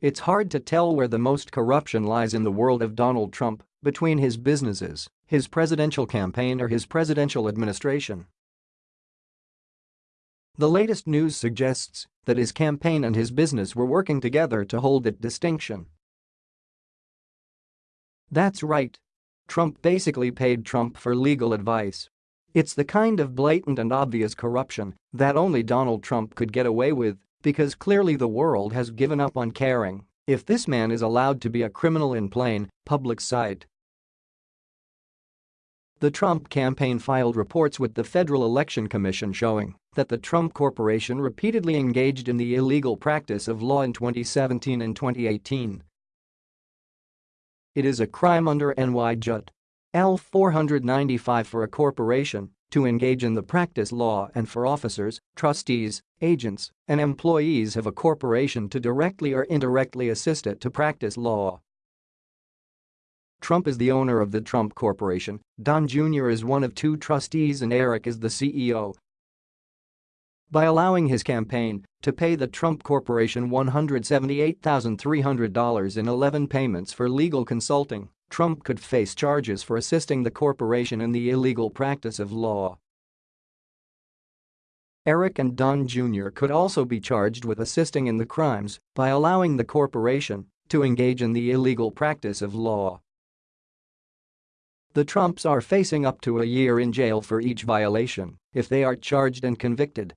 It's hard to tell where the most corruption lies in the world of Donald Trump, between his businesses, his presidential campaign or his presidential administration. The latest news suggests that his campaign and his business were working together to hold that distinction. That's right. Trump basically paid Trump for legal advice. It's the kind of blatant and obvious corruption that only Donald Trump could get away with because clearly the world has given up on caring if this man is allowed to be a criminal in plain, public sight. The Trump campaign filed reports with the Federal Election Commission showing that the Trump Corporation repeatedly engaged in the illegal practice of law in 2017 and 2018. It is a crime under. L 495 for a corporation to engage in the practice law and for officers, trustees, agents, and employees of a corporation to directly or indirectly assist it to practice law. Trump is the owner of the Trump Corporation, Don Jr. is one of two trustees and Eric is the CEO. By allowing his campaign to pay the Trump Corporation $178,300 in 11 payments for legal consulting, Trump could face charges for assisting the corporation in the illegal practice of law. Eric and Don Jr. could also be charged with assisting in the crimes by allowing the corporation to engage in the illegal practice of law. The Trumps are facing up to a year in jail for each violation if they are charged and convicted